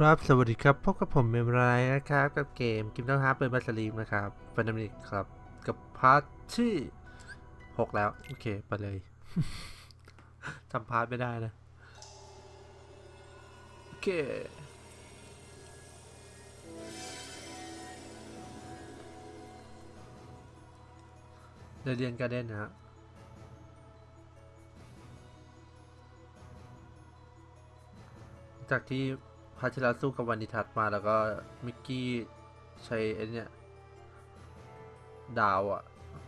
ครับ สวัสดีครับพบกับผมเมมไรนะครับ กับเกมกิมต้องฮาร์เปิดบัสลีมนะครับฟันดัมนิกครับ กับพาร์ทที่6แล้ว โอเค ไปเลยทำพาร์ทไม่ได้นะ โอเค เรียนการเด่นนะฮะจากที่าที่เราสู้กับวันิทัศมาแล้วก็มิกกี้ใช้ไอ้นี่ดาวอะ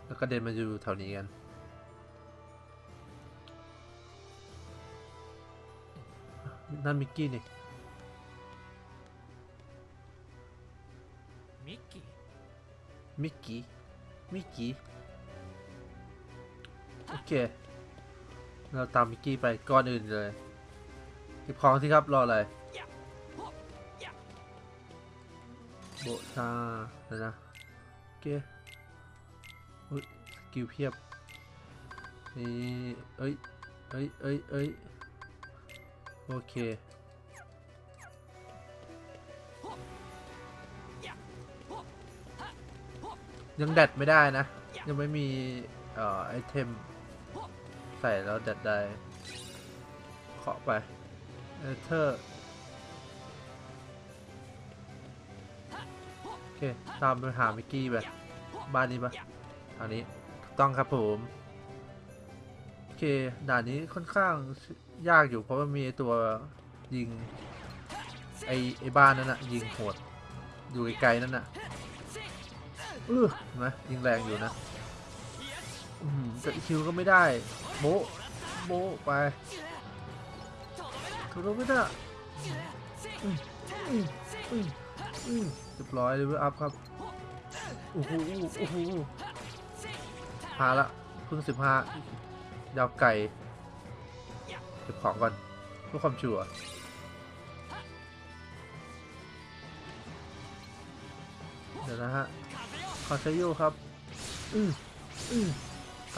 แล้วก็เดินมาอยู่แถวนี้กันนั่นมิกกี้นี่มิกกี้มิกกี้มิกกี้โอเค เราตามมิกกี้ไปก่อนอื่นเลยเก็บของสิครับ รออะไร บชาแล้วนะโอเคอุ้ย skill เพียบนี่เอ้ยเอ้ยเอ้ยเอ้ยโอเคยังแดดไม่ได้นะ ยังไม่มีเอ่อไอเทม ใส่แล้วแดดได้เคาะไปเอเธอร์ โอเค ตามไปหามิกกี้ไปบ้านนี้ปะทางนี้ถูกต้องครับผม โอเค ด่านนี้ค่อนข้างยากอยู่เพราะว่ามีตัวยิง ไอไอบ้านนั่นน่ะยิงโหด อยู่ไกลๆนั่นน่ะเออเห็นไหมยิงแรงอยู่นะอืมจะคิวก็ไม่ได้โบโบไปถูกต้องไม่ได้อืมอืมอืมอืม เรียบร้อยเลเวลอัพครับโอ้โหโอ้โหพาละเพิ่งสิบห้ายาวไก่เก็บของก่อนเพื่อความชัวร์เดี๋ยวนะฮะคอนเซโยครับอืมอืม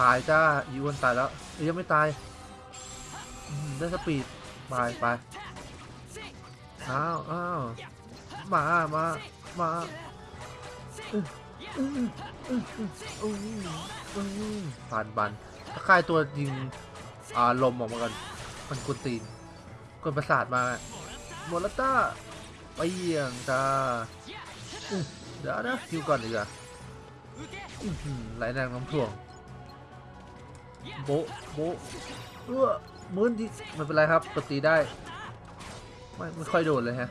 ตายจ้าอีวันตายแล้วเอ้ยยังไม่ตายได้สปีดไปไปอ้าวอ้าวมามา มาผ่านบันถ้าค่ายตัวยิงอ่าลมออกมากันมันกุนตีนกวนประสาทมาโมลต้าไปเยี่ยงจ้าเดี๋ยวนะคิวก่อนดีกว่าอื้อหือไหลแรงน้ำท่วงโบโบเออมืนดิไม่เป็นไรครับกตีได้ ไม่ไม่ค่อยโดนเลยฮะ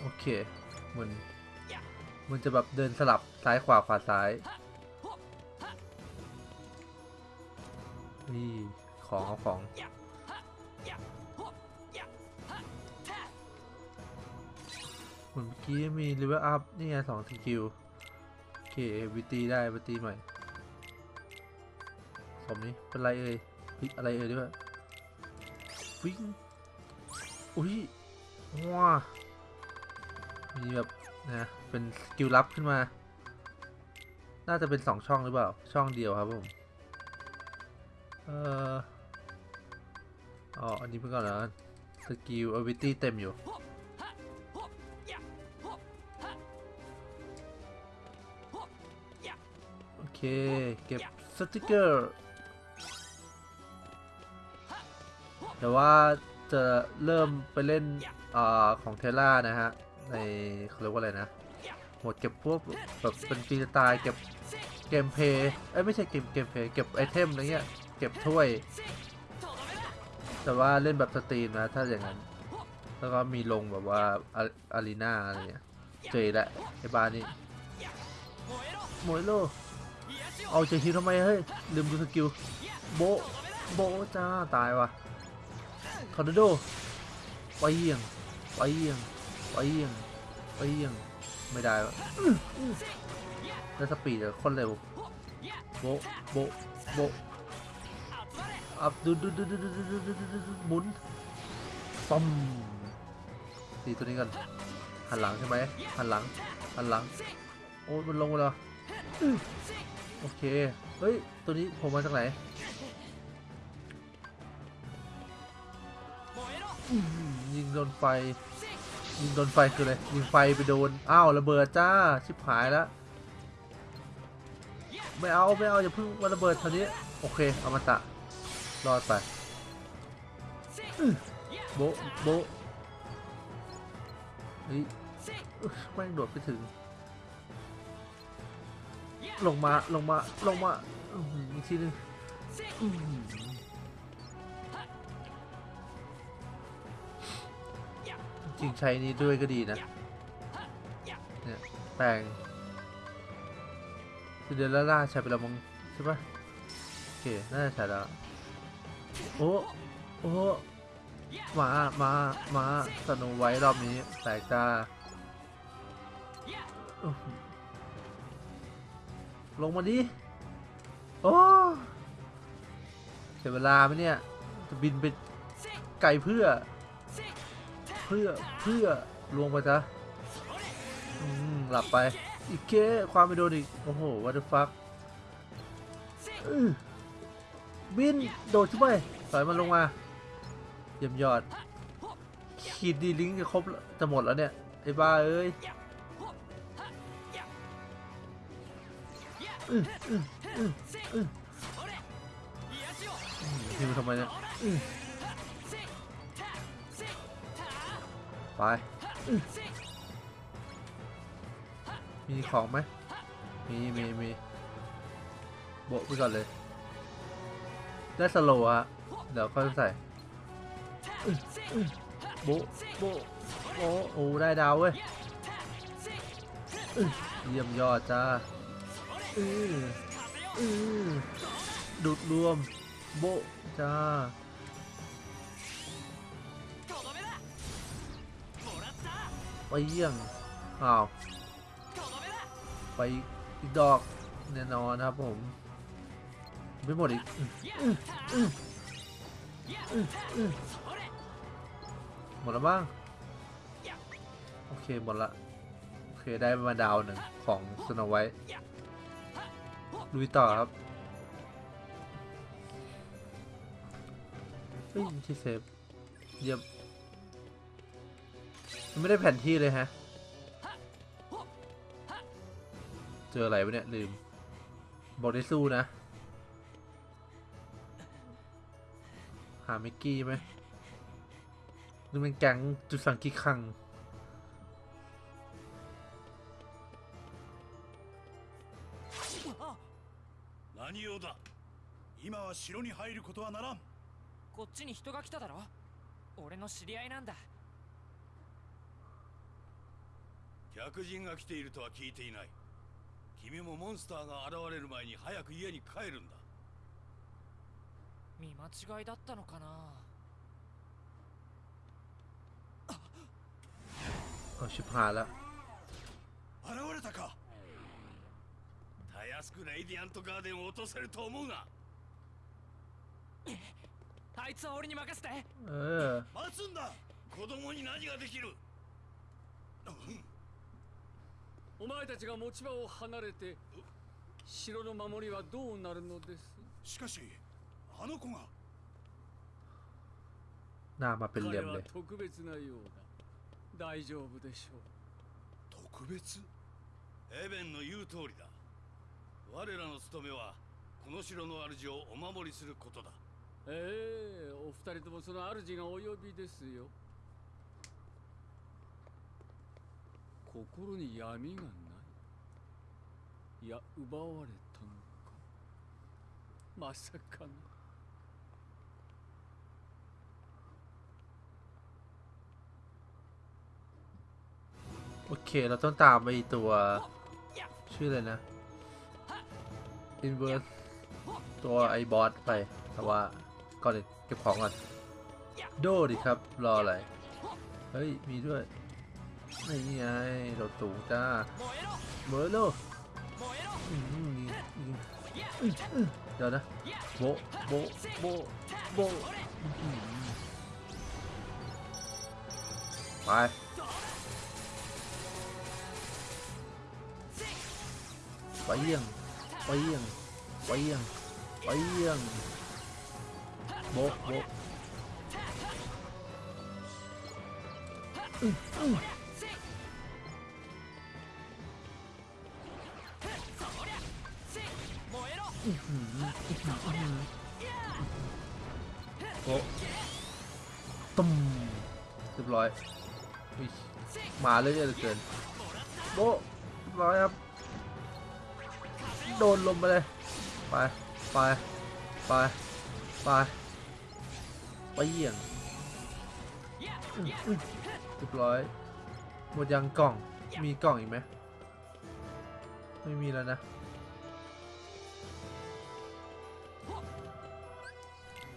โอเค มันมันจะแบบเดินสลับซ้ายขวาขวาซ้ายนี่ของเอาของเหมือนเมื่อกี้มี level up นี่ไงสอง skill โอเค ability ได้ ability ใหม่สมนี้เป็นไรเอ่ยเฮ้ยอะไรเอ่ยด้วยวิ่งอุ้ยว้า มีแบบนะเป็น skill ลับขึ้นมา น่าจะเป็นสองช่องหรือเปล่า ช่องเดียวครับผม เอออ๋ออันนี้เพิ่งก่อนนะ skill ability เต็มอยู่โอเค เก็บสติกเกอร์แต่ว่าจะเริ่มไปเล่นอของเทล่านะฮะ ในเขาเรียกว่าอะไรนะหมดเก็บพวกแบบเป็นฟรีสไตล์เก็บเกมเพย์เอ้ยไม่ใช่เกมเกมเพย์เก็บไอเทมอะไรเงี้ยเก็บถ้วย แต่ว่าเล่นแบบสตรีมนะถ้าอย่างนั้น แล้วก็มีลงแบบว่าอารีนาอะไรเงี้ยเจอล้ไอ้บ้านนี้โมยโลเอาเจฮิวทำไมเฮ้ยลืมดูสกิลโบโบจ้าตายว่ะทอร์โดไปเยี่ยงไปเยี่ยงไปเยี่ยง ไปเยี่ยงไม่ได้วะอื้ออื้อแล้วสปีดคนเร็วโบโบโบอับดูดูดูดูดูดูดูดูดูดูหมุนปั๊มตีตัวนี้กันหันหลังใช่ไหมหันหลังหันหลัง โอ้มันลงมาแล้วโอเค เฮ้ย ตัวนี้ผมมาจากไหนยิงโดนไฟ ยิงโดนไฟคืออะไรยิงไฟไปโดน อ้าวระเบิดจ้า ชิบหายแล้ว ไม่เอา ไม่เอา อย่าเพิ่งมาระเบิดเท่านี้ โอเคเอามาตะ รอดไป โบโบเฮ้ยแม่งโดดไปถึง ลงมา ลงมา ลงมา อีกทีหนึง จริงใช้นี้ด้วยก็ดีนะ เนี่ยแปลงเดลล่าใช้ไปแล้วมั้งใช่ปะโอเค น่าจะใช้แล้วโอ้โอ้มามามาสโนไว้รอบนี้ แตกจ้าลงมาดิ โอ้เสียเวลาไหมเนี่ย จะบินไปไกลเพื่อ พื่อเพื่อลวงไปจ้ะอืมหลับไป อีกเคความไม่โดนอีก โอ้โห what the fuck อื้อบิน โดดขึ้นไปถอยมันลงมาเยี่ยมยอด ขีดดีลิงก์จะครบจะหมดแล้วเนี่ย ไอ้บ้าเอ้ยอืออืออืออือพิมทำไมเนี่ย ไปอื้อมีของไหมมีมีมีโบะไปก่อนเลย ได้สโลว์อะเดี๋ยวค่อยใส่อื้ออื้อโบะโบะโบะโอ้ได้ดาวเว้ยอื้อเยี่ยมยอดจ้าอืออือดูดรวม โบะจ้า ไปเยี่ยงอ้าวไปอีกดอกแน่นอนครับผม ไม่หมดอีกหมดแล้วบ้างโอเค หมดละ โอเค ได้มาดาวหนึ่งของสโนไวท์ลุยต่อครับเฮ้ยที่เซฟเยี่ยม มันไม่ได้แผนที่เลยฮะ เจออะไรวะเนี่ย ลืม บอกได้สู้นะ หามิกกี้ไหมหรือเป็นแก๊งจุดสังกิคัง 何用だ今は城に入ることはならんこっちに人が来ただろ俺の知り合いなんだ 客人が来ているとは聞いていない君もモンスターが現れる前に早く家に帰るんだ見間違いだったのかな เอาชิบหายแล้ว 現れたかたやすくレイディアントガーデンを落とせると思うなあいつは俺に任せて เออ 待つんだ子供に何ができる お前たちが持ち場を離れて城の守りはどうなるのです？しかしあの子が Nada más で特別なようだ。大丈夫でしょう。特別？エベンの言う通りだ。我らの務めはこの城の主をお守りすることだ。ええー、お二人ともその主がお呼びですよ。心に闇がないいや奪われたのかまさかな โอเค เราต้องตามไปตัว ชื่ออะไรนะ Inverse ตัวไอ้บอสไป แต่ว่าก่อนอื่นเก็บของก่อน โดดิครับ รออะไร เฮ้ย มีด้วย นี่ไงเราสูงจ้าเบอร์โลเดี๋ยวนะโบโบโบโบไปไปเยี่ยงไปเยี่ยงไปเยี่ยงไปเยี่ยงโบโบ อื้อหืออื้อหืออื้อหือโอ้ตุ้มเรียบร้อยอุ๊ยมาเรื่อยๆเหลือเกินโบะเรียบร้อยครับ โดนลมไปเลย ไป ไป ไป ไป ไปเยี่ยงอื้ออื้อเรียบร้อย หมดยังกล่อง มีกล่องอีกไหม ไม่มีแล้วนะ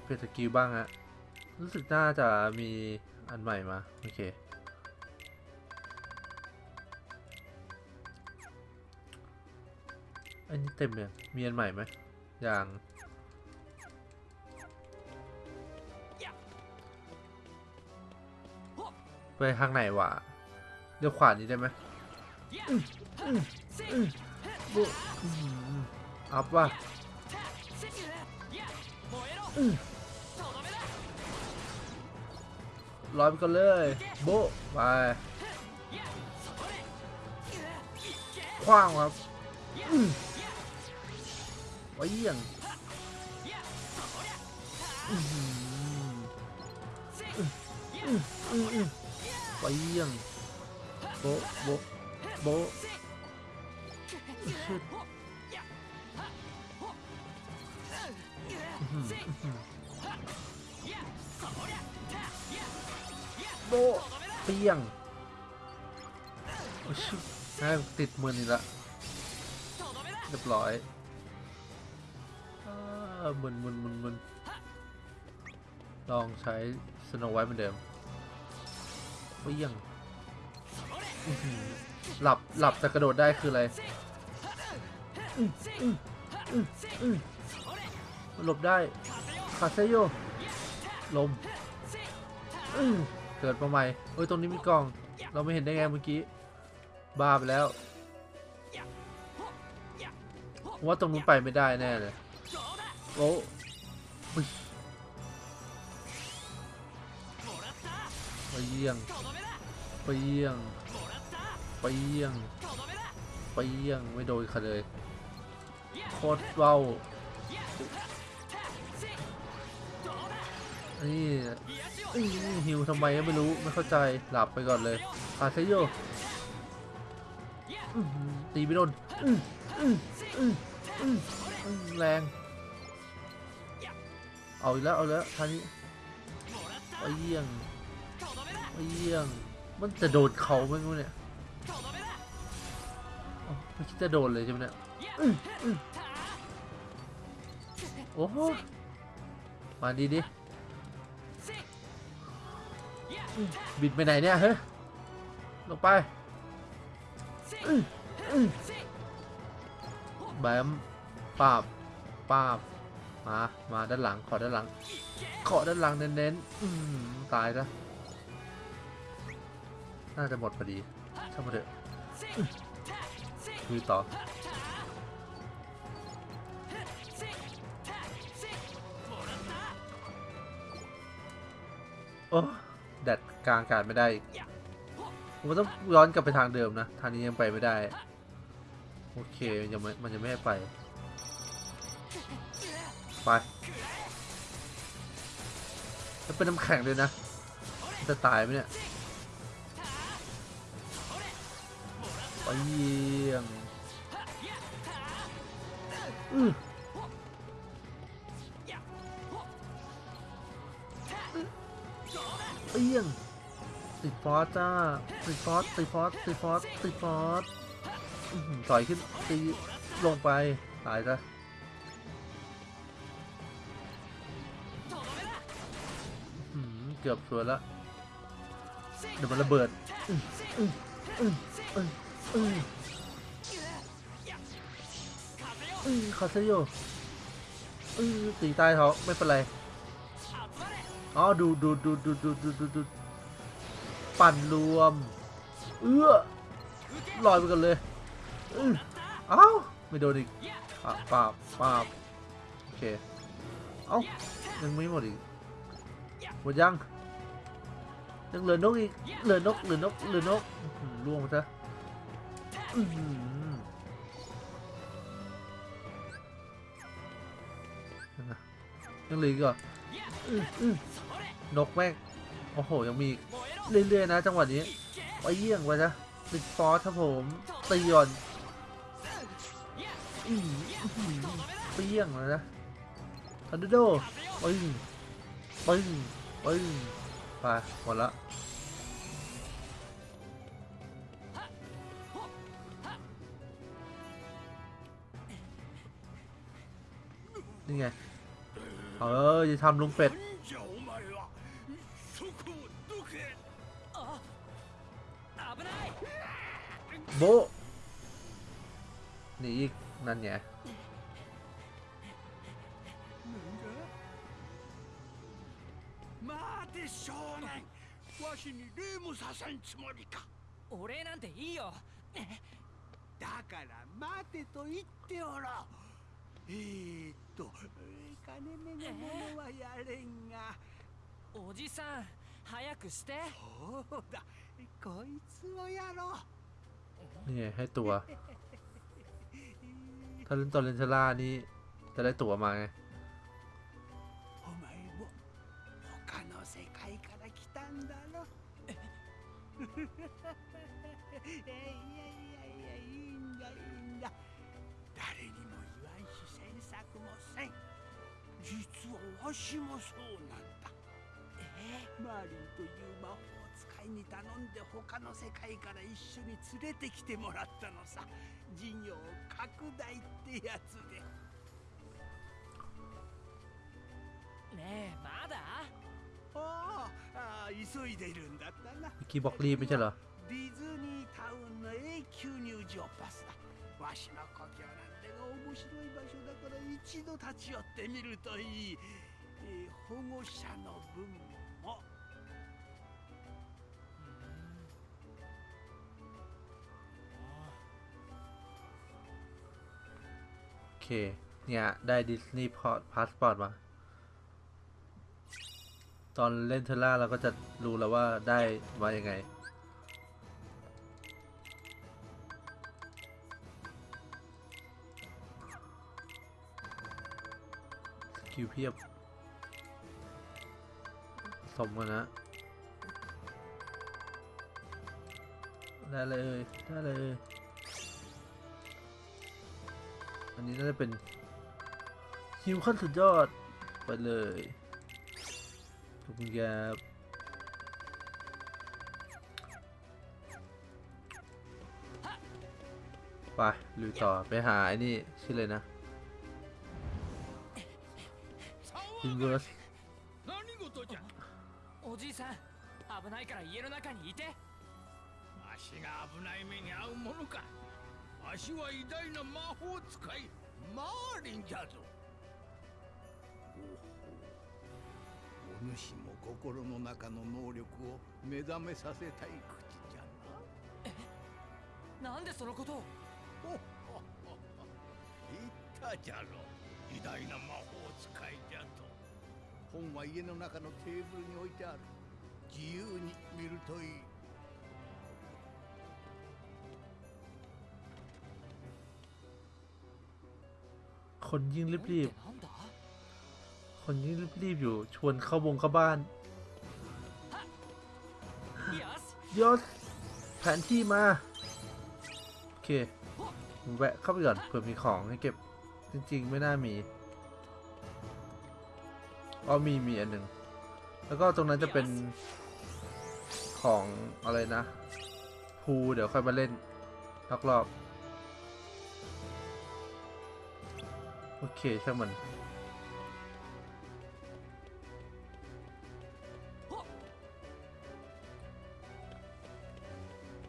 เปลี่ยนสกิลบ้างฮะ รู้สึกน่าจะมีอันใหม่มา โอเค อันนี้เต็มเลยมีอันใหม่ไหม อย่างไปทางไหนวะเดี๋ยวขวานี้ได้ไหมอัพว่ะ อื้อยไปกันเลย โบะไปคว้างครับไว้เยี่ยงอื้อหืออื้ออื้ออื้ออื้อไปเยี่ยงโบะโบะโบ โบเปี้ยงโอ้ชิแม่งติดมือนี่ละเรียบร้อยมึนมึนมึนมึนลองใช้สโนไว้เหมือนเดิมเปี้ยงหลับหลับแต่กระโดดได้คืออะไรหลบได้คาเซโยลม เกิดมาใหม่เอ้ยตรงนี้มีกล่อง เราไม่เห็นได้ไงเมื่อกี้บ้าไปแล้วว่าตรงนู้นไปไม่ได้แน่เลยโอ้ยไปเยี่ยงไปเยี่ยงไปเยี่ยงไปเยี่ยงไม่โดนค่ะเลยโคตรเว้านี่ อื้อหิวทำไมก็ไม่รู้ไม่เข้าใจหลับไปก่อนเลยคาเซโยตีไม่โดนอนแรง เอาอีกแล้วเอาแล้วท่านี้ไปเยี่ยงไปเยี่ยง มันจะโดนเขาไหมเนี่ยไม่คิดจะโดนเลยใช่ไหมเนี่ยโอ้โหมาดีดิอื้อ บิดไปไหนเนี่ยเฮ้ยลงไปแบมปาบปาบมา มาด้านหลัง ขอด้านหลัง ขอด้านหลังเน้นๆตายซะน่าจะหมดพอดีช่างมาเถอะอื้อต่อโอ้ กลางอากาศไม่ได้อีกผมว่าต้องย้อนกลับไปทางเดิมนะทางนี้ยังไปไม่ได้ โอเคมันยังไม่มันยังไม่ให้ไป ไปแล้วเป็นน้ำแข็งเลยนะมันจะตายไหมเนี่ยไปเยี่ยงอื้อไปเยี่ยง ติดฟอสจ้า ติดฟอสติดฟอสติดฟอสติดฟอสต่อยขึ้นตีลงไป ตายซะเกือบสวยละ เดี๋ยวมันระเบิดคาเซโยตีตายเขาไม่เป็นไร อ๋อ ดูดูดูดูดูดูดู ปั่นรวม เอื้อลอยไปกันเลยเอ้าไม่โดนอีกปาบปาบโอเค เอ้ายังไม่หมดอีกหมดยังยังเหลือนกอีกเหลือนกเหลือนกเหลือนกล่วงไปซะยังเหลืออีกอะนกแม่งโอ้โหยังมี เรื่อยๆนะจังหวะนี้ไปเยี่ยงไปนะติดฟอสครับผมตีก่อนอืมไปเยี่ยงเลยนะทันโดปึ้งปึ้งปึ้งไปหมดละนี่ไง เออจะทำลุงเป็ด 뭐? 네, 이, 난 얘. 待て少年わしに礼もさせんつもりかお礼なんていいよだから待てと言っておろえー、と金目のもはやれんが、えー、おじさん早くしてそうだこいつをやろう นี่ไงให้ตัว ถ้าเล่นตอนเลนเทล่านี่จะได้ตั๋วมาไง お前も他の世界から来たんだろいやいやいやいいんだいいんだ誰にも言わんし詮索もせん実はわしもそうなんだマーリンという魔法 前に頼んで他の世界から一緒に連れてきてもらったのさ。事業拡大ってやつで。ねえまだ？ああ急いでるんだったな。キーボリー見てろディズニータウンの永久入場パスだ。わしの故郷なんてが面白い場所だから一度立ち寄ってみるといい、えー、保護者の分 เค เนี่ย ได้ดิสนีย์พอร์ตพาสปอร์ตมา ตอนเล่น Terra เราก็จะรู้แล้วว่าได้มายังไง skill เพียบ สมกันนะ ได้เลย ได้เลย อันนี้น่าจะเป็นฮิวขั้นสุดยอด ไปเลยขอบคุณครับไปลุยต่อไปหาไอ้นี่ ชื่อเลยนะ อินเวอร์ส 何事じゃおじいさん危ないから家の中にいてわしが危ない目に遭うものか わしは偉大な魔法使いマーリンじゃぞ。お主も心の中の能力を目覚めさせたい口じゃな。なんでそのことを？ほっほっほっほ言ったじゃろ。偉大な魔法使いじゃと本は家の中のテーブルに置いてある。自由に見るといい คนยิ่งรีบๆ คนยิ่งรีบๆอยู่ ชวนเข้าวงเข้าบ้านยศแผนที่มา โอเค แวะเข้าไปก่อนเผื่อมีของให้เก็บ จริงๆ ไม่น่ามีอ๋อมีมีอันหนึ่ง แล้วก็ตรงนั้นจะเป็นของอะไรนะ พูเดี๋ยวค่อยมาเล่นรอบๆ โอเคช่างมัน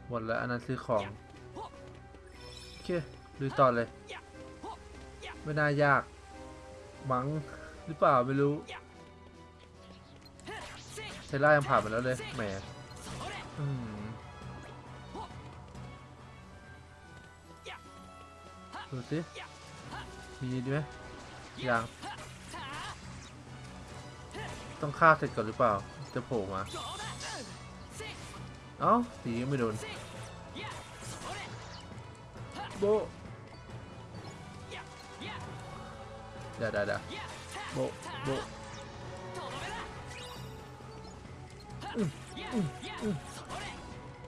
หมดแล้วอันนั้นซื้อของ โอเคลุยต่อเลย ไม่น่ายาก มั้งหรือเปล่าไม่รู้เทล่ายังผ่านมาแล้วเลยแหมอืมดูสิ มีดีไหมยังต้องฆ่าเสร็จก่อนหรือเปล่า จะโผล่มา เอ้าตีไม่โดน โบเดี๋ยวเดี๋โบโบ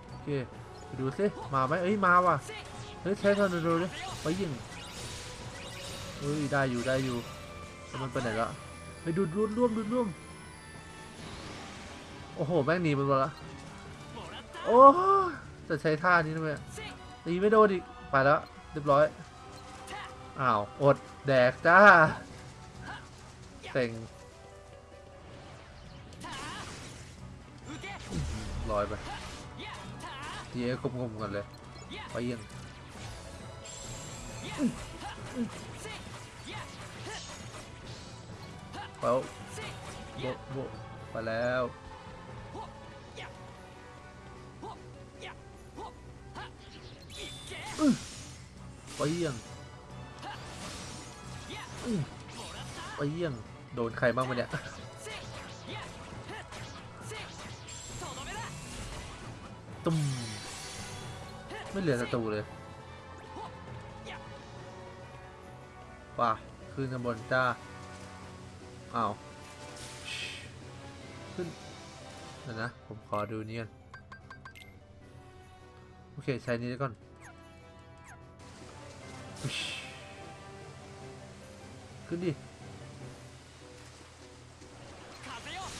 โอเค ดูสิ มาไหมเอ้ย มาว่ะ เฮ้ยใช้ธนูดูดิไปยิง เฮ้ยได้อยู่ได้อยู่แต่มันไปไหนละไปดูดร่วมร่วมดูดร่วมโอ้โหแม่งหนีไปหมดละโอ้จะใช้ท่านี้ทำไมตีไม่โดนอีกไปแล้วเรียบร้อยอ้าวอดแดกจ้าเต็งลอยไปทีเอ็กงมๆกันเลยไปยิง เาโบโบไปแล้วอื้อไปยิงอื้อไปยิงโดนใครบ้างวะเนี่ยตุ้มไม่เหลือศัตรูเลยป่ะขึ้นข้างบนจ้า อ้าวชิขึ้นเดี๋ยวนะ ผมขอดูนี่กันโอเค ใช้นี้ก่อนอุ๊ยขึ้นดิ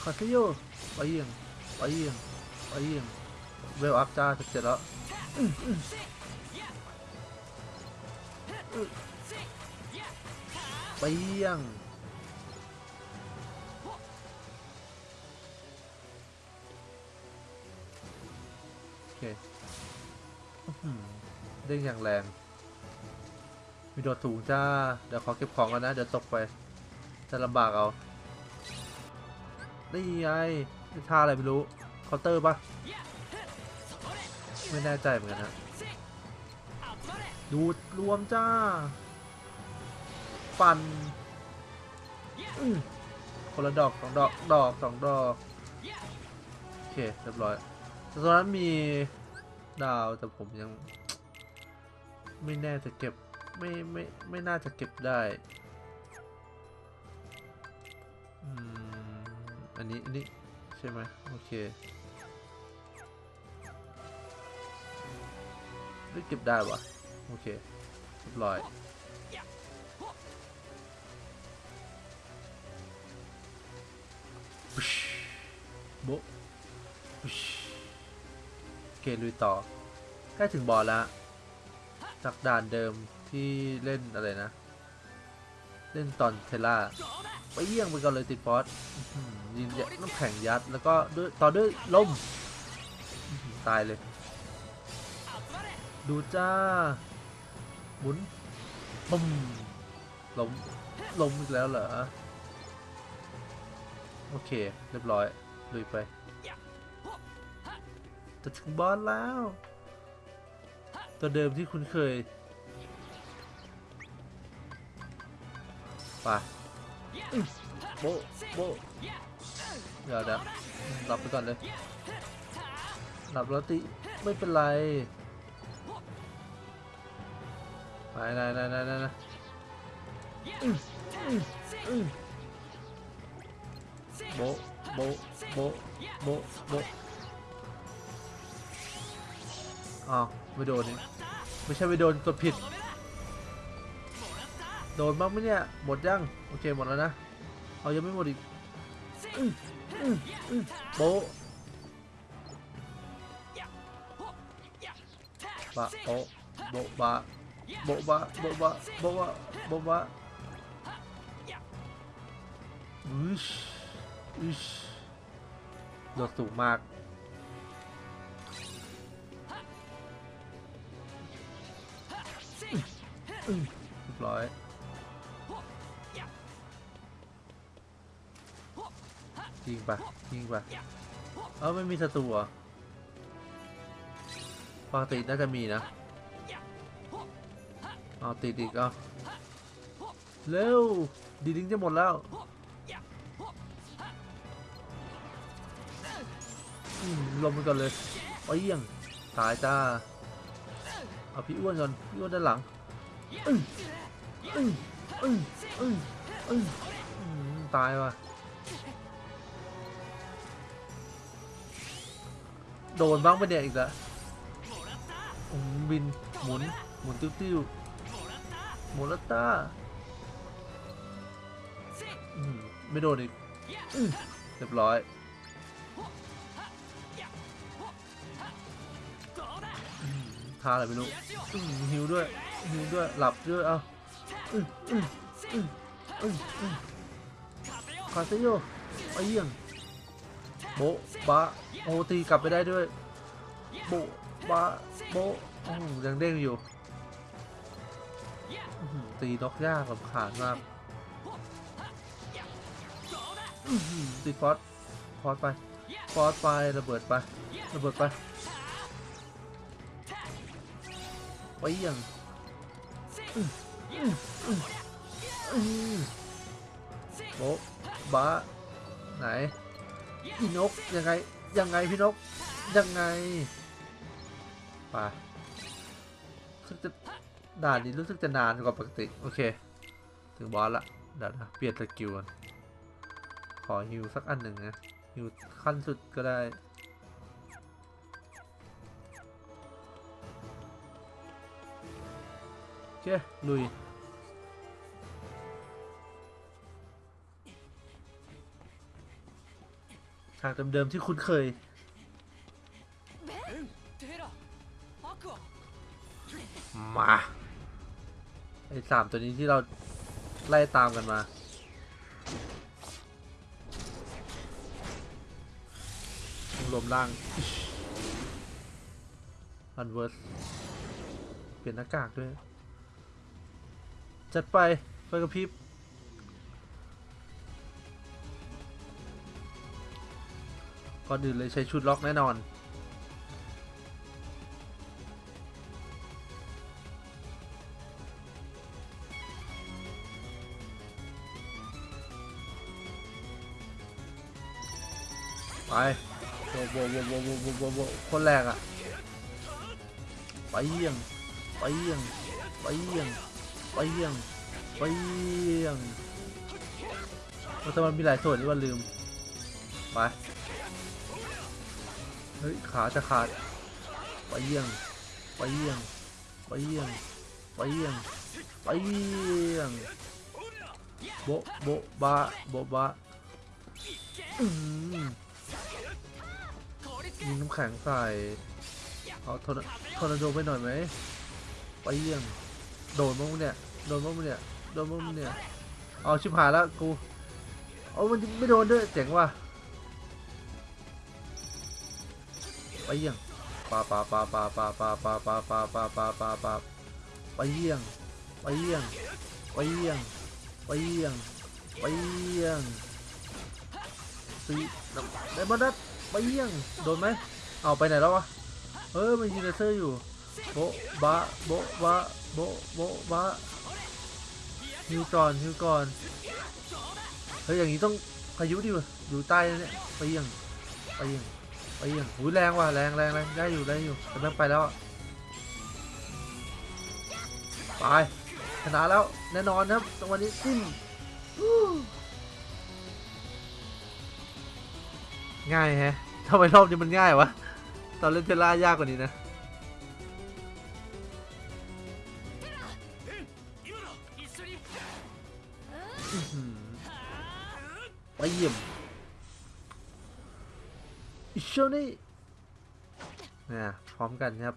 คาเซโยไปเยี่ยงไปเยี่ยงไปเยี่ยงเวลอัพจ้าเสร็จแล้วอื้ออื้ออื้อไปยัง เด้งอย่างแรง มีโดดสูงจ้า เดี๋ยวขอเก็บของก่อนนะ เดี๋ยวตกไป จะลำบากเอานี่ไงท่าอะไรไม่รู้ เคาน์เตอร์ปะไม่แน่ใจเหมือนกันนะดูดรวมจ้า ปั่นคนละดอกสองดอก ดอกสองดอก โอเค เรียบร้อย ตอนนั้นมีดาวแต่ผมยัง ไม่แน่จะเก็บไม่ไม่ไม่น่าจะเก็บได้อันนี้อันนี้ใช่ไหมโอเคไม่เก็บได้วะโอเคเรียบร้อยปุ๊ชโบะปุ๊ช เคลุยต่อ ใกล้ถึงบอลแล้วจากด่านเดิมที่เล่นอะไรนะ เล่นตอนเทล่าไปเยี่ยงไปก่อนเลยติดฟอสอื้อหือยินน้ำแข็งยัดแล้วก็ด้วยต่อด้วยลมอื้อหือตายเลย ดูจ้าหมุนปุ้มล้มล้มอีกแล้วเหรอ โอเค เรียบร้อยลุยไป จะถึงบอสแล้ว ตัวเดิมที่คุณเคยไปอื้อโบะโบะเดี๋ยวเดี๋ยวหลับไปก่อนเลยหลับแล้วติไม่เป็นไรไปไหนไหนไหนไหนไหนอื้ออื้ออื้อโบะโบะโบะโบะโบ อ้าวไม่โดนนี่ไม่ใช่ไม่โดนกดผิด โดนบ้างไหมเนี่ย หมดยัง โอเคหมดแล้วนะ เอายังไม่หมดอีกอื้ออื้ออื้อโบะบะโบะโบะบะโบบะโบบะโบบะโบบะอุชอุชโดดสูงมาก เรียบร้อยยิงปะยิงปะเออไม่มีศัตรูเหรอปกติน่าจะมีนะเอาติดอีกเอาเร็วดีลิงจะหมดแล้วอืมลงไปก่อนเลยไปเยี่ยงตายจ้าเอาพี่อ้วนก่อนพี่อ้วนด้านหลัง ตายว่ะ โดนบ้างไปะเนี่ยอีกแล้วอืมบิน หมุน หมุนติ้วติ้วๆหมุนลัตตาไม่โดนอีกอเรียบร้อยท่าอะไรไม่รู้หิวด้วย หิวด้วยหลับด้วยเอาคาเซโยไอเยี่ยงโบบะโอตีกลับไปได้ด้วย โบบะโบโอ้ยังเด้งอยู่อื้อหือกยากลำขานมากตีฟอสฟอสไปฟอสไประเบิดไประเบิดไปไปยัง โบะบะไหนพี่นกยังไงยังไงพี่นกยังไงไปรู้สึกจะด่านนี้รู้สึกจะนานกว่าปกติ โอเค ถึงบอสละเดี๋ยวนะเปลี่ยนสกิลก่อนขอฮิวสักอันหนึ่งนะฮิวขั้นสุดก็ได้ เคลุยฉากเดิมๆที่คุ้นเคยมาไอ้สามตัวนี้ที่เราไล่ตามกันมาลมล่างอันเวิร์สเปลี่ยนหน้ากากด้วย จัดไปไฟกระพริบก่อนอื่นเลยใช้ชุดล็อกแน่นอน ไปโว้โว้โว้โว้โว้โว้โว้คนแรกอะไปเยี่ยง ไปเยี่ยง ไปเยี่ยง ไปเยี่ยงไปเยี่ยงโอ้แต่มันมีหลายส่วนที่ว่าลืม ไป เฮ้ย ขาจะขาดไปเยี่ยงไปเยี่ยงไปเยี่ยงไปเยี่ยงไปเยี่ยงโบโบบะโบบะอืมยิงน้ำแข็งใส่ เอาทอร์นาทอร์นาโดไปหน่อยไหมไปเยี่ยง โดนมั้งเนี่ย โดนมั้งเนี่ยโดนมั้งเนี่ยเอาชิบหายแล้วกูเอามันไม่โดนด้วยเจ๋งว่ะไปเยี่ยงปาปาปาปาปาปาปาปาปาปาปาปาปาไปเยี่ยงไปเยี่ยงไปเยี่ยงไปเยี่ยงไปเยี่ยงสีได้บอลนัดไปเยี่ยงโดนไหมเอาไปไหนแล้ววะเออมันยิงเลเซอร์อยู่โบะบะโบะบะโบะโบะบะ ฮิวก่อนฮิวก่อนเฮ้ยอย่างนี้ต้องพายุดิวะอยู่ใต้เนี่ยไปยี่ยงไปยี่ยงไปยี่ยงหูแรงว่ะแรงแรงแรงได้อยู่ได้อยู่แต่แม่งไปแล้วไปชนะแล้วแน่นอนครับตรงวันนี้จิ้มง่ายแฮะทำไมรอบนี้มันง่ายวะตอนเล่นเทล่ายากกว่านี้นะ ไปเยี่ยมอิชนี่นะพร้อมกันครับ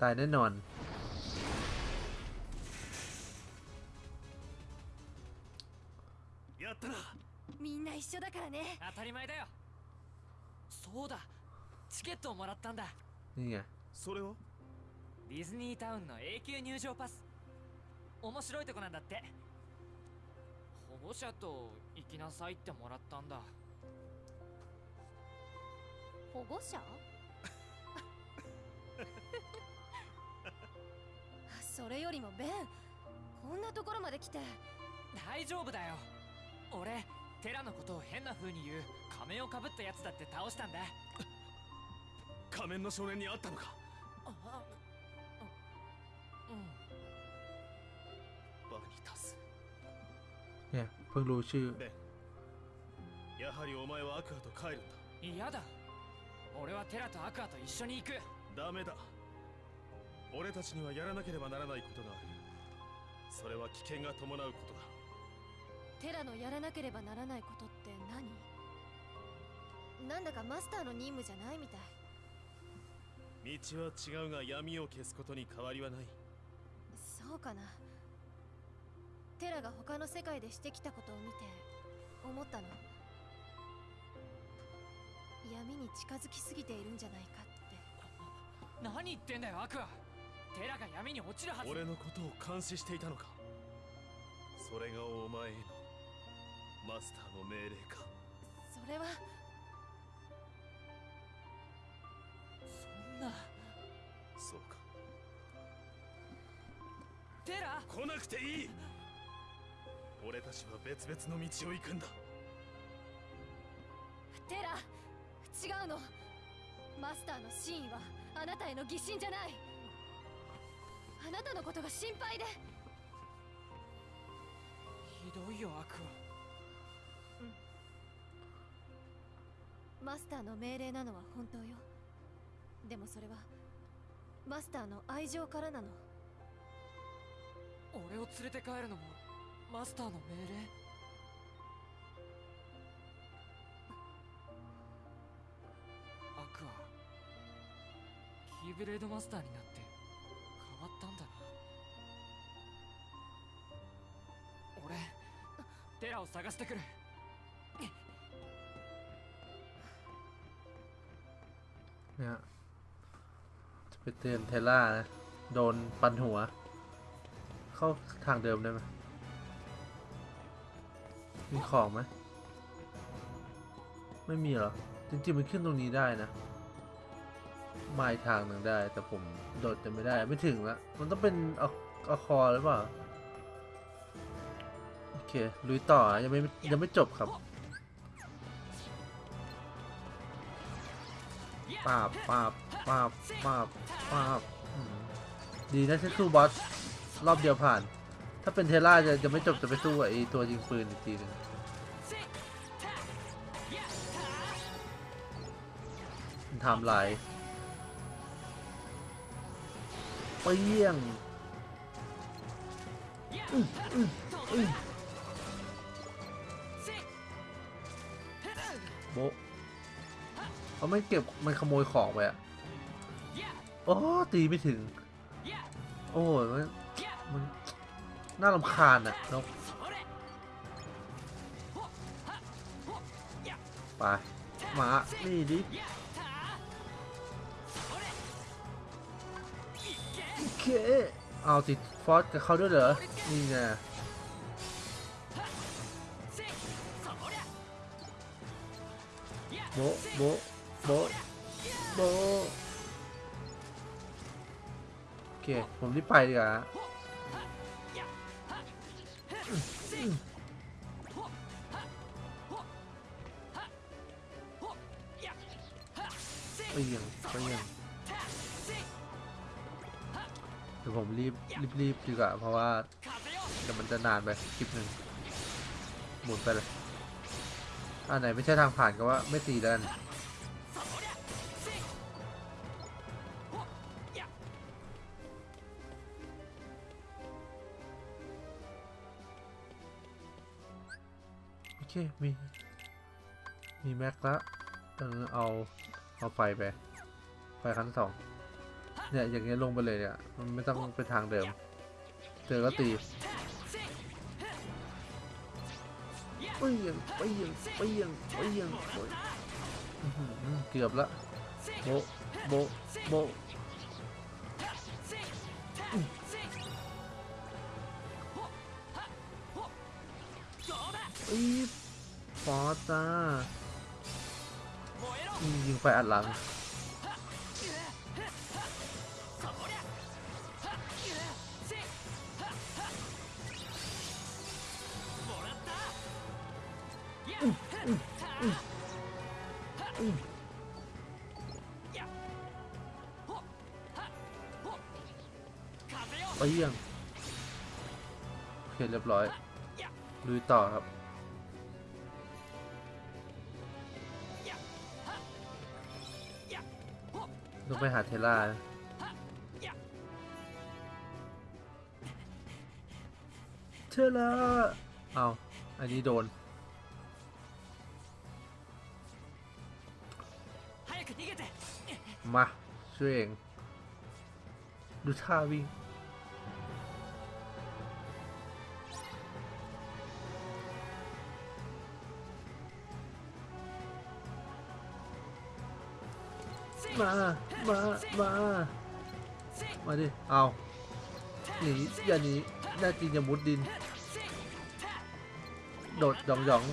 ตายแน่นอน やったなみんな一緒だからね当たり前だよそうだチケットをもらったんだ นี่ไง それはディズニータウンの永久入場パス面白いとこなんだって 保護者と行きなさいってもらったんだ。保護者？それよりもベンこんなところまで来て。大丈夫だよ。俺テラのことを変な風に言う仮面をかぶったやつだって倒したんだ。仮面の少年に会ったのか？あ เนี่ยเพิ่งรู้ชื่อ ベンやはりお前はアクアと帰るんだ嫌だ俺はテラとアクアと一緒に行くダメだ俺たちにはやらなければならないことがあるそれは危険が伴うことだテラのやらなければならないことって何なんだかマスターの任務じゃないみたい道は違うが闇を消すことに変わりはないそうかな テラが他の世界でしてきたことを見て思ったの。闇に近づきすぎているんじゃないかって。何言ってんだよアクア。テラが闇に落ちるはず。俺のことを監視していたのか。それがお前への。マスターの命令か。それは。そんな。そうか。テラ。来なくていい俺たちは別々の道を行くんだ。テラ違うの。マスターの真意はあなたへの疑心じゃない。あなたのことが心配で。ひどいよアクマスターの命令なのは本当よ。でもそれはマスターの愛情からなの。ア俺を連れて帰るのもマスターの命令アクアキーブレードマスターになって変わったんだな俺テラを探してくる เนี่ยจะไปเตือนเทล่านะ โดนปันหัว เข้าทางเดิมได้ไหม มีของไหมไม่มีหรอ จริงๆมันขึ้นตรงนี้ได้นะมาทางหนึ่งได้ แต่ผมโดดจะไม่ได้ไม่ถึงละมันต้องเป็นอาเอคอหรือเปล่า โอเค ลุยต่อยังไม่ยังไม่จบครับปาบปาบปาบปาบปาบดีนะที่สู้บอส รอบเดียวผ่าน ถ้าเป็นเทล่าจะจะไม่จบจะไปสู้ไอตัวยิงปืนอีกทีนึงทำลายเปี้ยงโบเขาไม่เก็บมันขโมยของไปอะโอ้ตีไม่ถึง โอ้ยมันมั น่ารำคาญอะนกไปมา นี่ดิโอเคเอาติดฟอสกับเขาด้วยเหรอ นี่ไงโบโบโบโบโอเค ผมรีบไปดีกว่า ไปยังไปยังเดี๋ยวผมรีบรีบรีบดีกว่าเพราะว่าเดี๋ยวมันจะนานไปคลิปหนึ่งหมุนไปเลยอันไหนไม่ใช่ทางผ่านก็ว่าไม่ตีแล้วกันโอเคมีมีแม็กแล้วเออเอา เอาไฟไป ไฟขั้นสองเนี่ยอย่างเงี้ยลงไปเลยเนี่ยมันไม่ต้องไปทางเดิม เจอก็ตีเปี้ยงเปี้ยงเปี้ยงเปี้ยงเกือบละโบโบโบอีฟฟอสจ้า ยิงไฟอัดหลัง ไปเยี่ยงโอเคเรียบร้อยลุยต่อครับ ไปหาเทล่าเทล่าเอาอันนี้โดนมาช่วยเอง ดูท่าวิ่ง มา มา มา มาดิ เอาหนีอย่าหนีแน่จริงอย่ามุดดิน โดดหยองหยอง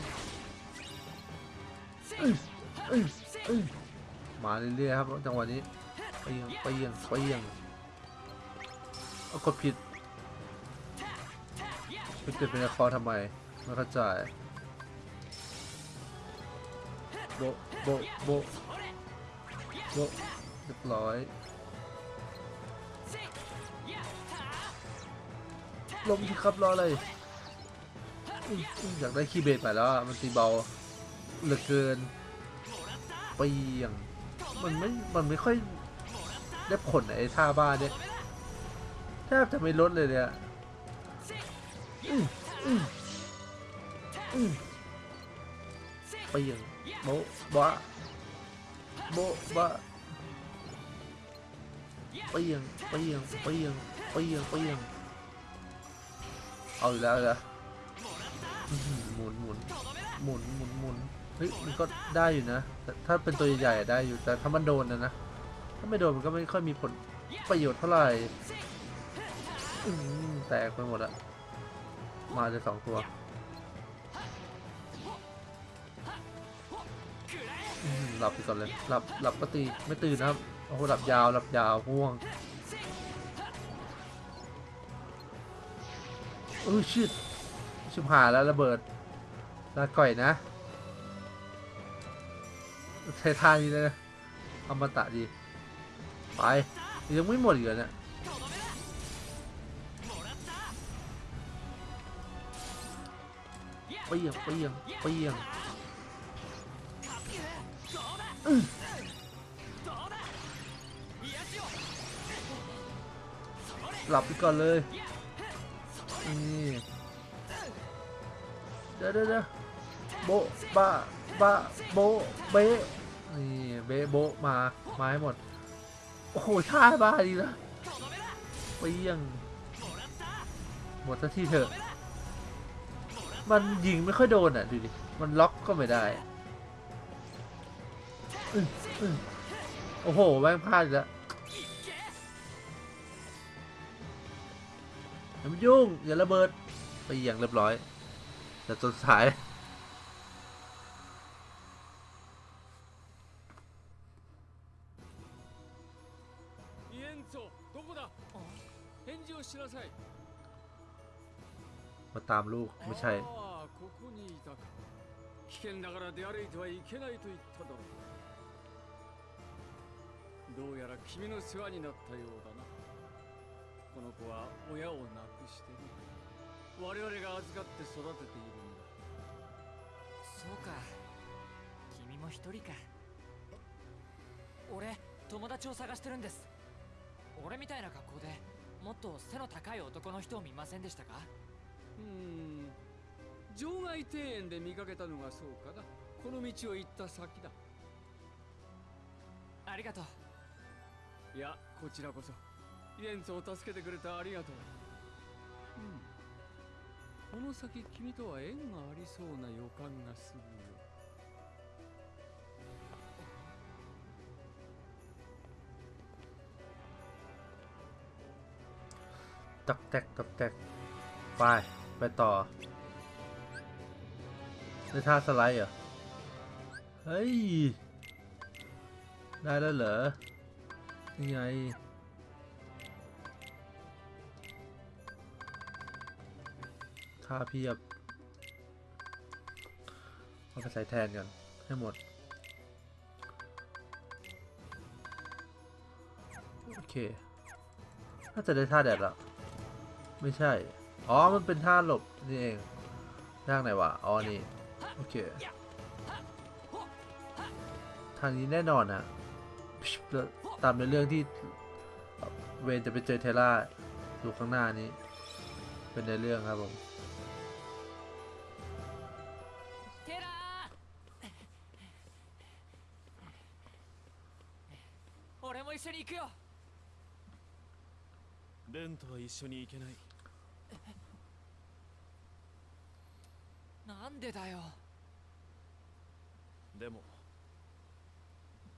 มาเรื่อยๆครับจังหวะนี้ไปยังไปยังไปยังเอากดผิดไปเกิดเป็นคอทำไมไม่เข้าใจโบโบโบ โบเรียบร้อยลมที่ครับรออะไรอยอยากได้คีย์เบสไปแล้วมันตีเบาเหลือเกินไปเอียังมันไม่ มันไม่ค่อยได้ผลไอ้ท่าบ้านเนี่ยแทบจะไม่ลดเลยเนี่ยอืมอืมอืมไปเอียังโบะบะ โบบะไปเอียังไปเอียังไปเอียังไปเอียังไปเอียังเอาอีกแล้วเหรอหมุนหมุนหมุนหมุนหมุนเฮ้ยมันก็ได้อยู่นะแต่ถ้าเป็นตัวใหญ่ๆได้อยู่แต่ถ้ามันโดนนะนะ ถ้าไม่โดนมันก็ไม่ค่อยมีผลประโยชน์เท่าไหร่แตกไปหมดอะมาจะสองตัว หลับไปก่อนเลยหลับหลับก็ตีไม่ตื่นนะครับโอ้โหหลับยาวหลับยาวง่วงเออชิดชิบหายแล้วระเบิดลาก่อยนะใช้ท่านี้เลยนะอมตะดีไปยังไม่หมดอีกเหรอเนี่ยเปียงเปียงเปียง หลับไปก่อนเลย นี่เดี๋ยวเดี๋ยวเดี๋ยวโบะบะบะโบะเบะนี่เบะโบะมามาให้หมด โอ้โหท่าบ้าดีนะเปรี้ยงหมดสักทีเถอะ มันยิงไม่ค่อยโดนอะ ดูดิ มันล็อกก็ไม่ได้ โอ้โหแม่งพลาดอีกแล้วอย่ามายุ่ง อย่าระเบิด ไปอย่างเรียบร้อย แต่จนสาย イエンツォどこだ返事をしなさい มาตามลูก ไม่ใช่ ああここにいたか危険だから出歩いてはいけないと言っただろう どうやら君の世話になったようだな。この子は親を亡くしてる我々が預かって育てているんだ。そうか。君も一人か。俺友達を探してるんです。俺みたいな格好でもっと背の高い男の人を見ませんでしたか？うーん。場外庭園で見かけたのがそうかな。この道を行った先だ。ありがとういやこちらこそイエンツを助けてくれてありがとううんこの先君とは縁がありそうな予感がするよ ตักแตกตักแตกไป ไปต่อในท่าสไลด์เหรอ เฮ้ย ได้แล้วเหรอ นี่ไงท่าเพียบ เอาไปใส่แทนกัน ให้หมด โอเค น่าจะได้ท่าแดดละไม่ใช่ อ๋อ มันเป็นท่าหลบ นี่เองทางไหนวะ อ๋อ นี่ โอเค ทางนี้แน่นอนนะแล้ว ตามในเรื่องที่เวนจะไปเจอเทล่าอยู่ข้างหน้านี้ เป็นในเรื่องครับผม テラー俺も一緒に行くよレンとは一緒に行けないなんでだよでも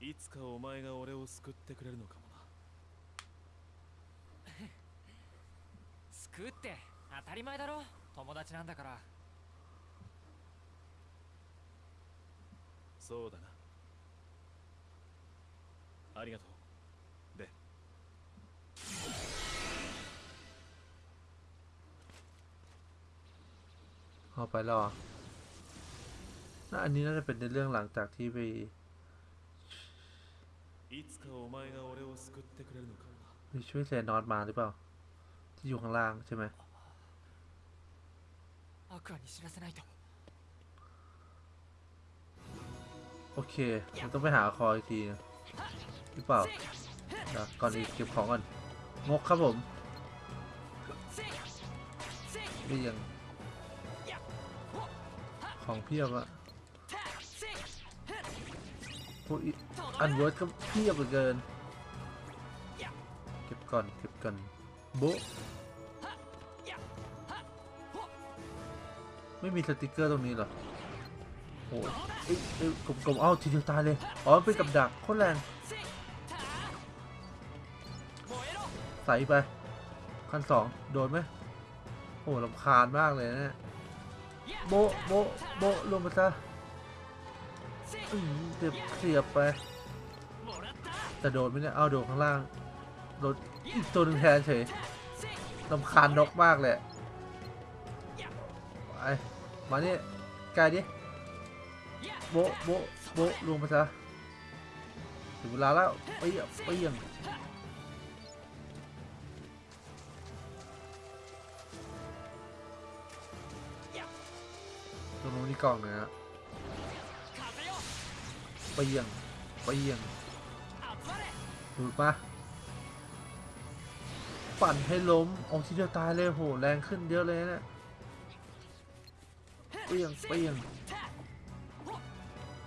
いつかお前が俺を救ってくれるのかもな救うって当たり前だろ友達なんだからそうだなありがとうで เอาไปแล้วเหรอน่าอันนี้น่าจะเป็นในเรื่องหลังจากที่ไป いつかお前が俺を救ってくれるのかもな ไปช่วยเซนอสมาหรือเปล่า ที่อยู่ข้างล่างใช่ไหม アクアに知らせないと โอเคมันต้องไปหาคออีกทีนะหรือเปล่าเดี๋ยวก่อนอื่นเก็บของก่อน งกครับผมนี่ยัง ของเพียบอะ พวกอันเวิร์ดก็เพียบเหลือเกิน เก็บก่อนเก็บก่อนโบไม่มีสติกเกอร์ตรงนี้หรอ โอ้ยเอ้ยเอ้ยกลมเอ้าทีเดียวตายเลย อ๋อเป็นกับดักโคตรแรง ใส่ไปขั้นสองโดนไหมโอ้ลำคาญมากเลยนะเนี่ยโบโบโบลงไปซะ เสียบเสียบไปแต่โดนไมเนี่ยเอาโดนข้างล่าง โดนอีกตัวหนึ่งแทนเฉยลำคาญนกมากเลยไปมาเนี่ไกลดิ โบโบโบลงไปซะถึงเวลาแล้วเปี้ยงเปี้ยงตรงนู้นนี่กล่องนะฮะ เปียงเปียงดูดมาปั่นให้ล้มเอาทีเดียวตายเลยโหแรงขึ้นเยอะเลยนะเปียงเปียง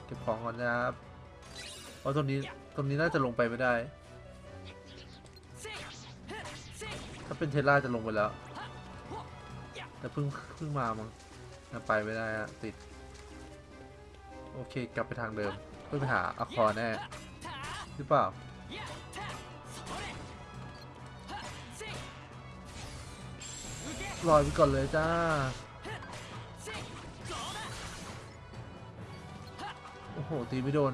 เก็บของก่อนนะครับเพราะตรงนี้ตรงนี้น่าจะลงไปไม่ได้ ถ้าเป็นเทสลาจะลงไปแล้ว แต่เพิ่งเพิ่งมามั้งไปไม่ได้อะติด โอเคกลับไปทางเดิม เพื่อไปหาอะคอแน่หรือเปล่าลอยไปก่อนเลยจ้า โอ้โห ตีไม่โดน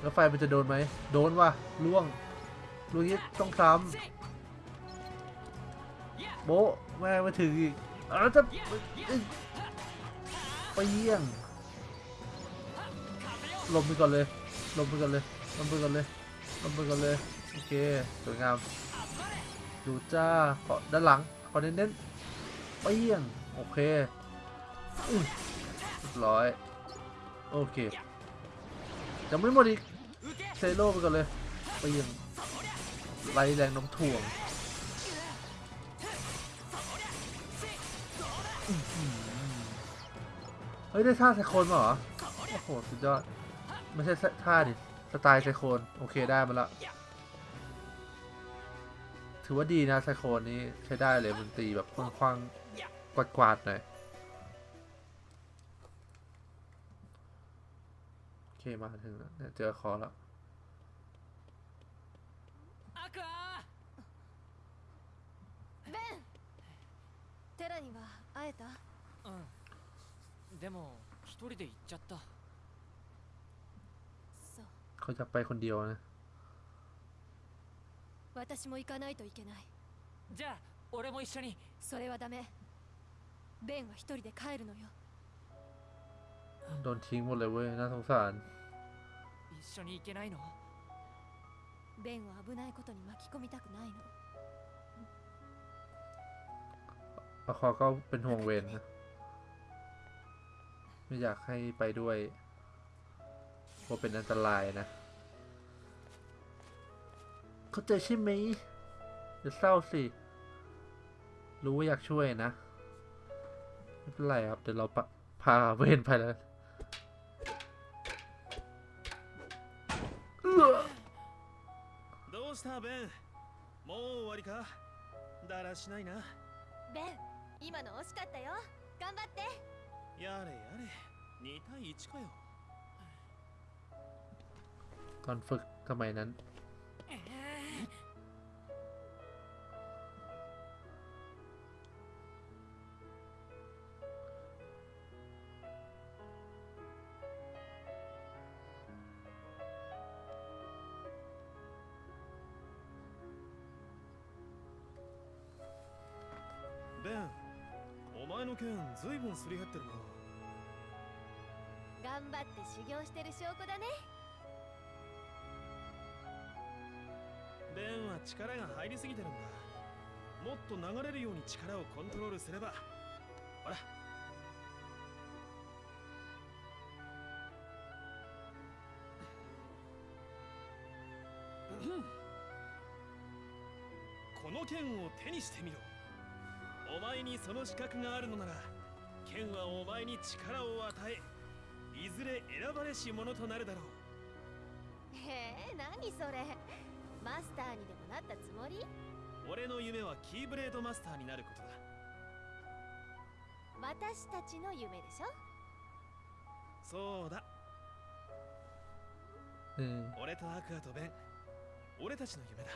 แล้วไฟมันจะโดนไหม โดนว่ะล่วงล่วงนี้ต้องซ้ำโบแม่มาถึงอีกอ้าวจะไปเยี่ยง ลมไปก่อนเลย ลมไปก่อนเลย ลมไปก่อนเลย ลมไปก่อนเลย โอเค สวยงาม ดูจ้าขอด้านหลัง ขอเน้นๆไปเยี่ยง โอเคเรียบร้อย โอเคยังไม่หมดอีกเซโร่ไปก่อนเลยไปยังไล่แรงน้ำถ่วงเฮ้ย ได้ท่าไซโคนมาเหรอ โอ้โห สุดยอด ไม่ใช่ท่าดิ สไตล์ไซโคน โอเคได้มาละถือว่าดีนะไซโคนนี้ใช้ได้เลยมันตีแบบคว้างๆกวาดๆหน่อย โอเคมาถึงแล้วเนี่ยเจอคอแล้ว アクアベンテラには会えたうんでも一人で行っちゃったそう เขาจะไปคนเดียวนะ 私も行かないといけないじゃあ俺も一緒にそれはダメベンは一人で帰るのよ โดนทิ้งหมดเลยเว้ย น่าสงสาร 一緒に行けないのベンを危ないことに巻き込みたくないの อาคอก็เป็นห่วงเวนนะ ไม่อยากให้ไปด้วย เพราะเป็นอันตรายนะ เข้าใจใช่ไหมอย่าเศร้าสิ รู้ว่าอยากช่วยนะ ไม่เป็นไรครับ เดี๋ยวเราปะพาเวนไปแล้วเอื้อ どうしたベンもう終わりかだらしないなベン今の惜しかったよ頑張ってやれやれ2対1かよ ตอนฝึกสมัยนั้น ベンお前の剣ずいぶんすり減ってるな頑張って修行してる証拠だね ベンは力が入りすぎてるんだ。もっと流れるように力をコントロールすれば。ほら。この剣を手にしてみろ。お前にその資格があるのなら剣はお前に力を与えいずれ選ばれし者となるだろう。へえ何それマスターにでもなったつもり俺の夢はキーブレードマスターになることだ私たちの夢でしょそうだ เออ 俺とアクアとベン俺たちの夢だ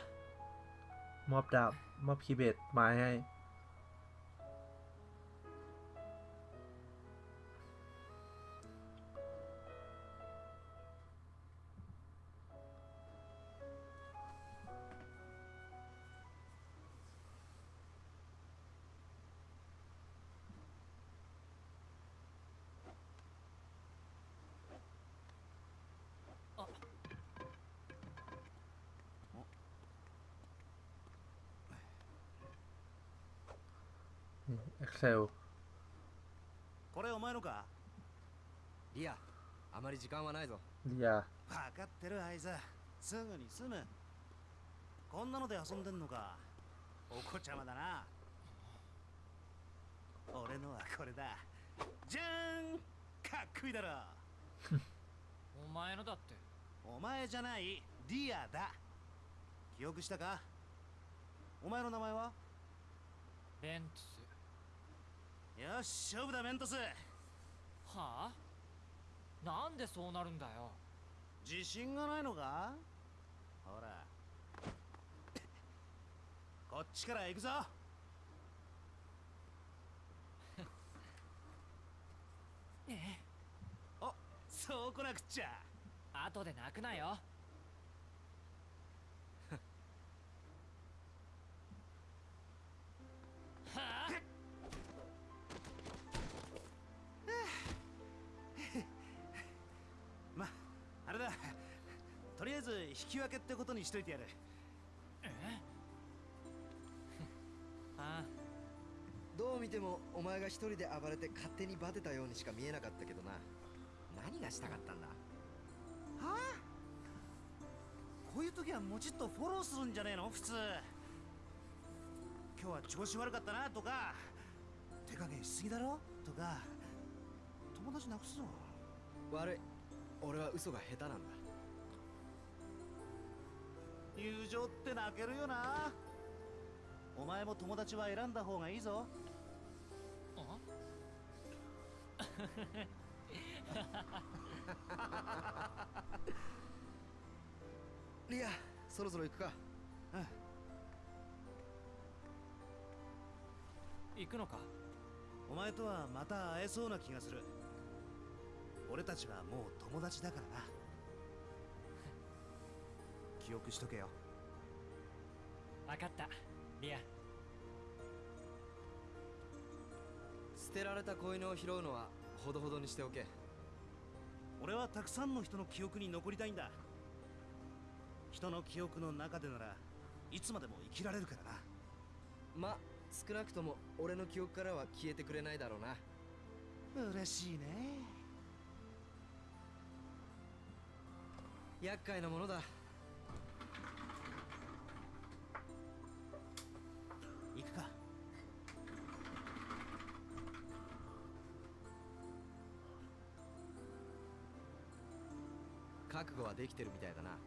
มอบดาบ มอบคีย์เบดไม้ให้ Excel これお前のか？リアあまり時間はないぞ。いや分かってるあいつ。すぐに済む。こんなので遊んでんのか？お子ちゃまだな。俺のはこれだ。じゃーんかっこいいだろ。お前のだって。お前じゃない。リアだ。記憶したか？お前の名前は？ベントスよし勝負だメントス。はあ？なんでそうなるんだよ。自信がないのか？ほら。こっちから行くぞ。おそうこなくっちゃ。後で泣くなよあれだ。とりあえず引き分けってことにしといてやる。あどう見てもお前が一人で暴れて勝手にバテたようにしか見えなかったけどな。何がしたかったんだ？はあ？こういう時はもうちっとフォローするんじゃねえの？普通。今日は調子悪かったなとか。手加減しすぎだろ？とか。友達なくすぞ。悪い俺は嘘が下手なんだ。友情って泣けるよな。お前も友達は選んだ方がいいぞ。あ？リアそろそろ行くか。行くのか？お前とはまた会えそうな気がする俺たちはもう友達だからな。記憶しとけよ。分かった。リア。捨てられた子犬を拾うのはほどほどにしておけ。俺はたくさんの人の記憶に残りたいんだ。人の記憶の中でならいつまでも生きられるからな。ま少なくとも俺の記憶からは消えてくれないだろうな。嬉しいね厄介なものだ。行くか。覚悟はできてるみたいだな。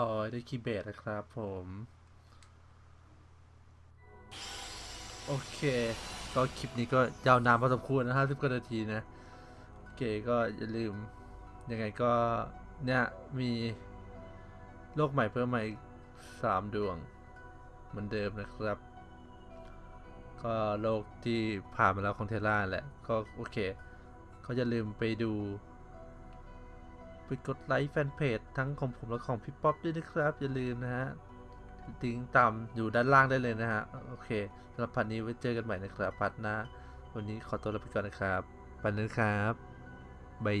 ร้อยได้คีย์เบสนะครับผม โอเค ก็คลิปนี้ก็ยาวนานพอสมควรนะห้าสิบกว่านาทีนะ โอเคก็อย่าลืม ยังไงก็เนี่ย มีโลกใหม่เพิ่มมาอีกสามดวง เหมือนเดิมนะครับ ก็โลกที่ผ่านมาแล้วของเทล่าแหละ ก็โอเค ก็อย่าลืมไปดู ไปกดไลค์แฟนเพจทั้งของผมและของพี่ป๊อปด้วยนะครับ อย่าลืมนะฮะติ้งตามอยู่ด้านล่างได้เลยนะฮะ โอเคสำหรับพันนี้ไว้เจอกันใหม่นะครับพัดนะ วันนี้ขอตัวลาไปก่อนนะครับ ปันนะครับบาย